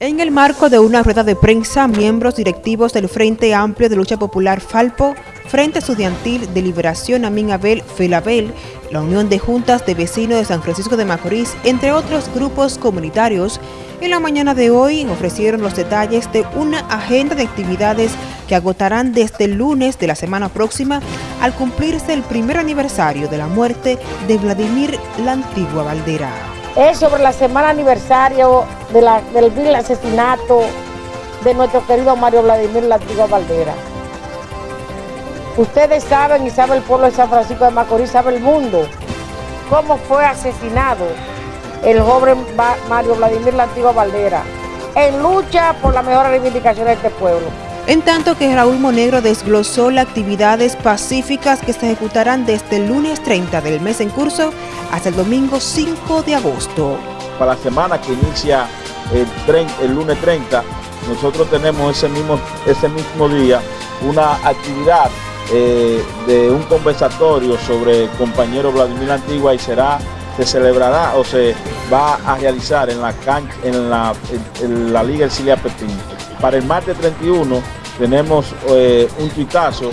En el marco de una rueda de prensa, miembros directivos del Frente Amplio de Lucha Popular Falpo, Frente Estudiantil de Liberación Amin Abel Felabel, la Unión de Juntas de Vecinos de San Francisco de Macorís, entre otros grupos comunitarios, en la mañana de hoy ofrecieron los detalles de una agenda de actividades que agotarán desde el lunes de la semana próxima al cumplirse el primer aniversario de la muerte de Vladimir la Antigua Valdera es sobre la semana aniversario del vil asesinato de nuestro querido Mario Vladimir La Antigua Valdera. Ustedes saben y sabe el pueblo de San Francisco de Macorís, sabe el mundo, cómo fue asesinado el joven Mario Vladimir La Antigua Valdera en lucha por la mejor reivindicación de este pueblo en tanto que Raúl Monegro desglosó las actividades pacíficas que se ejecutarán desde el lunes 30 del mes en curso hasta el domingo 5 de agosto. Para la semana que inicia el, lunes 30, nosotros tenemos ese mismo, día una actividad eh, de un conversatorio sobre el compañero Vladimir Antigua y será se celebrará o se va a realizar en la cancha, en la, en, la Liga Ercilia Pepín. Para el martes 31 tenemos eh, un tuitazo.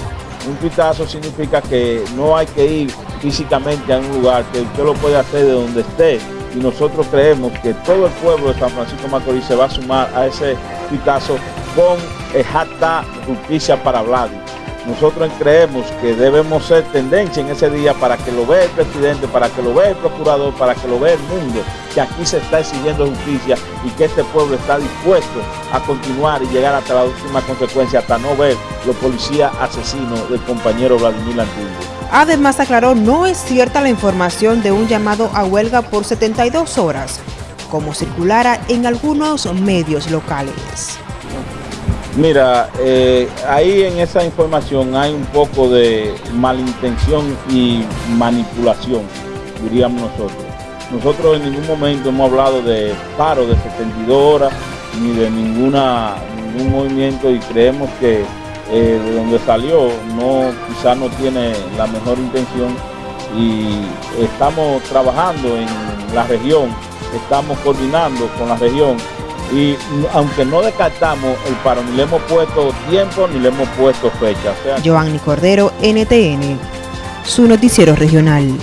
Un tuitazo significa que no hay que ir físicamente a un lugar, que usted lo puede hacer de donde esté. Y nosotros creemos que todo el pueblo de San Francisco Macorís se va a sumar a ese tuitazo con el hashtag justicia para Vladi. Nosotros creemos que debemos ser tendencia en ese día para que lo vea el presidente, para que lo vea el procurador, para que lo vea el mundo, que aquí se está exigiendo justicia y que este pueblo está dispuesto a continuar y llegar hasta la última consecuencia, hasta no ver los policías asesinos del compañero Vladimir Antiguo. Además aclaró, no es cierta la información de un llamado a huelga por 72 horas, como circulara en algunos medios locales. Mira, eh, ahí en esa información hay un poco de malintención y manipulación, diríamos nosotros. Nosotros en ningún momento hemos hablado de paro de 72 horas ni de ninguna, ningún movimiento y creemos que eh, de donde salió no quizás no tiene la mejor intención y estamos trabajando en la región, estamos coordinando con la región y aunque no descartamos el paro, ni le hemos puesto tiempo ni le hemos puesto fecha. Joanny Cordero, NTN, su noticiero regional.